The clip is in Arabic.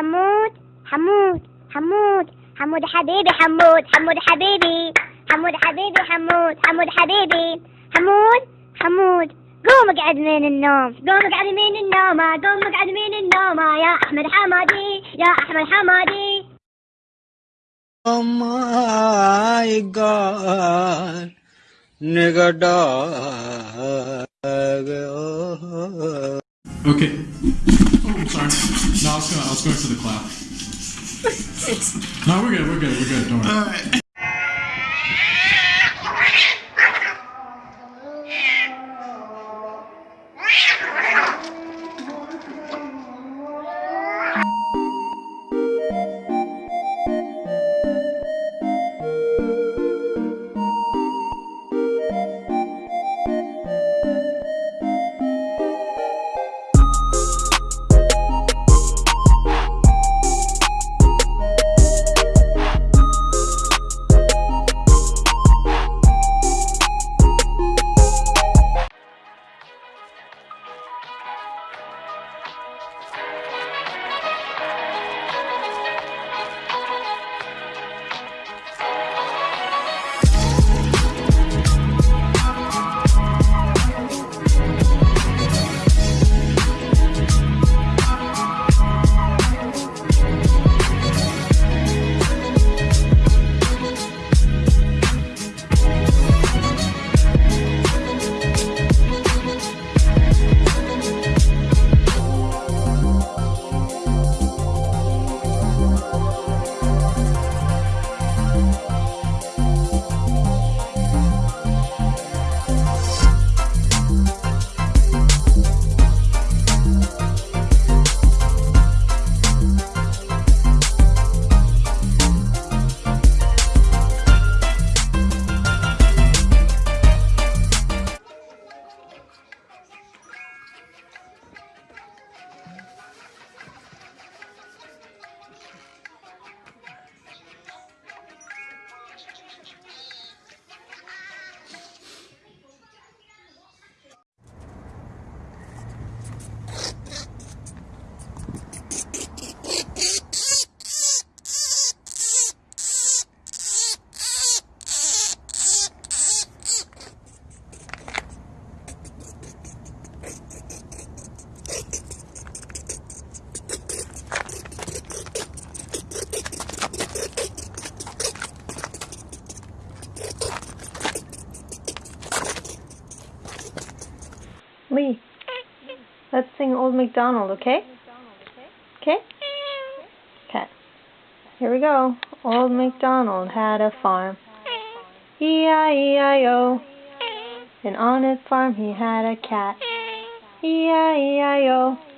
حمود حمود حمود حمود حبيبي حمود حمود حبيبي حمود حبيبي حمود حمود حبيبي حمود حمود قوم اقعد من النوم قوم اقعد من النوم قوم اقعد من النوم يا أحمد حمادي يا أحمد حمادي Oh my god, nigga dog. Okay. I'll go. I'll go to the cloud. no, we're good. We're good. We're good. Don't worry. All right. Bye. Let's sing Old MacDonald, okay? Okay? Okay. Here we go. Old MacDonald had a farm. E-I-E-I-O. And on his farm he had a cat. E-I-E-I-O.